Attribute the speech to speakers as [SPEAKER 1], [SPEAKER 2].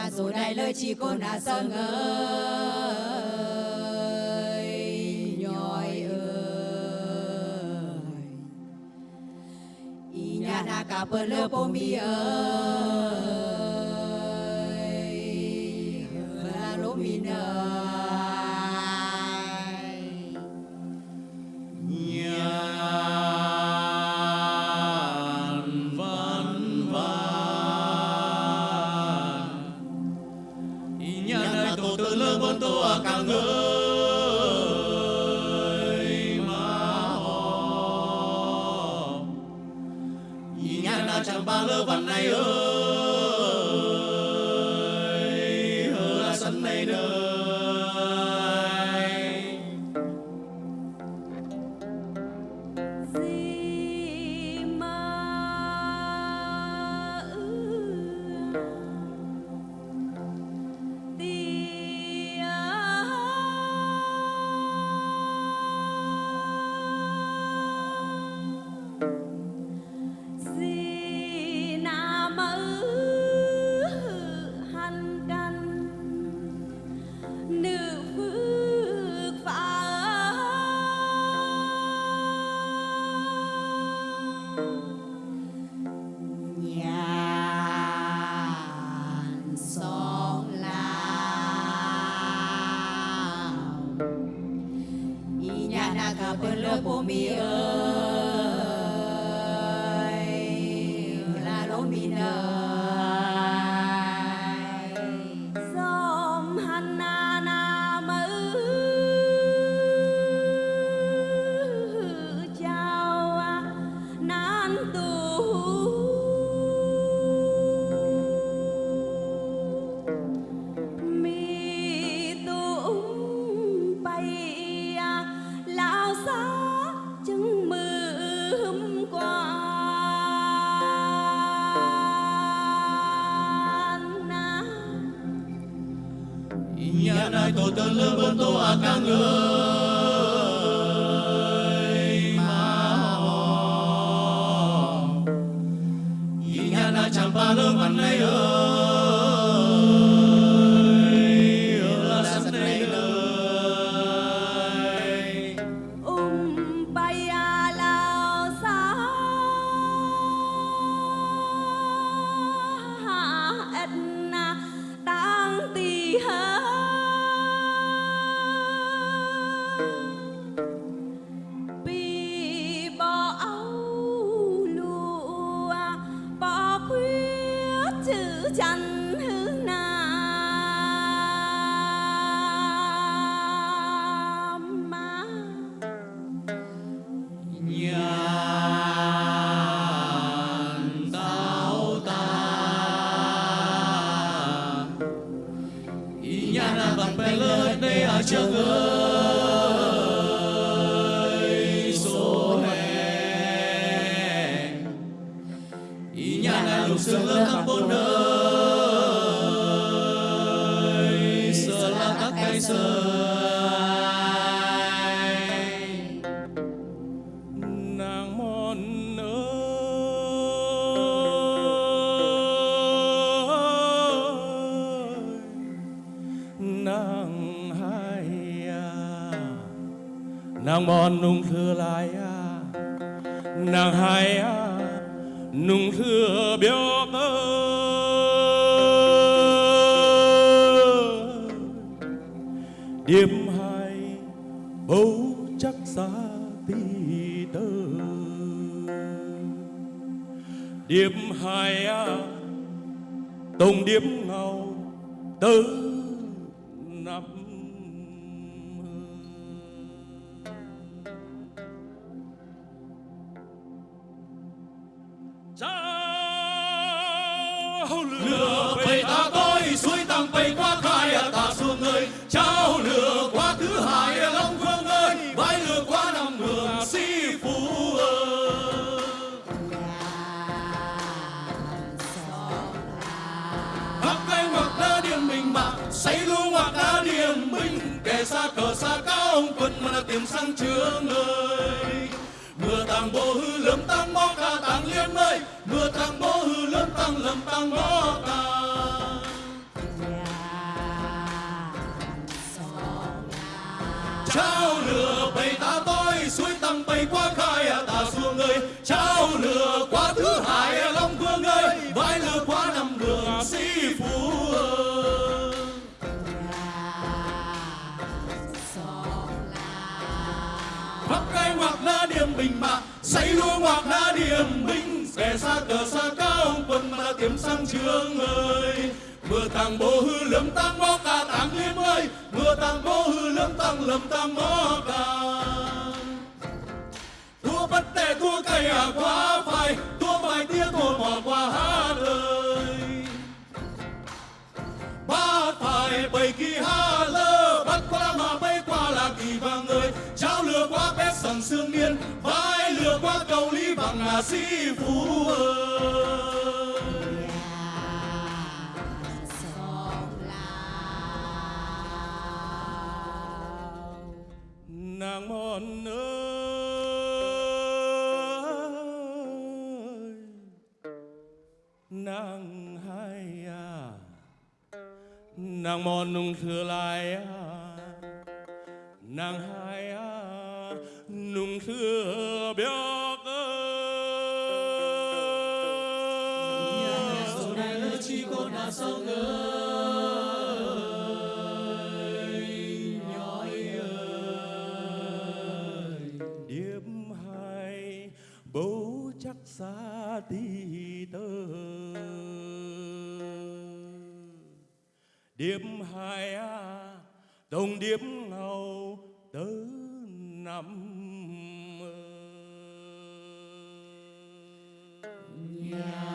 [SPEAKER 1] na dù này lời chỉ cô na sơn ơi nhoi ơi. Ý nhà na cả bờ lơ bô mi ơi.
[SPEAKER 2] Chẳng ba lơ văn này ơi.
[SPEAKER 1] Nhà na cả bờ lơ
[SPEAKER 2] nhà này tơ lơ bơ tô a ca ngơ sương bốn nơi. Sợ là các cây sơi nàng mòn ơi nàng hai à. Nàng mòn nung thưa lại à. Nàng hai à nung thưa béo ơi đêm hai bầu chắc xa tí tơ điệp hai à tổng điệp ngầu tứ năm sang suối quá khai tà ta xuống ơi. Trao lửa quá thứ hai long phương ơi. Vãi lửa quá năm mường si phú ơi. Hắc cây hoặc đá điên mình bạc xây lũ hoặc đá điên mình. Kẻ xa cờ xa cao ông quân mà là tìm sang trường ơi. Mưa tàng bố hư lâm tăng mó ca tàng liên ơi. Mưa tàng bố hư lâm tăng lâm tăng mó ca lửa bầy ta tôi suối tăng bầy qua khai à, ta xuống ơi. Trao lửa qua thứ hải à, long vương ơi. Vai lửa qua năm đường sĩ phú ơi. Bắc cái hoặc na điểm bình bạc xây lúa hoặc na điểm binh. Kẻ xa cờ xa cao quân mà đã sang trường ơi. Mưa tàng bố hư lấm ta sương miên vai lừa qua cầu lý bằng à si phú ơi. Nàng ơi. Nàng hai à nàng mòn nung thừa lại à. Nàng hai à nung thừa béo ơi. Dạ, này là chỉ có là sau ơi. điểm hai a đồng điểm ngầu tứ năm nhà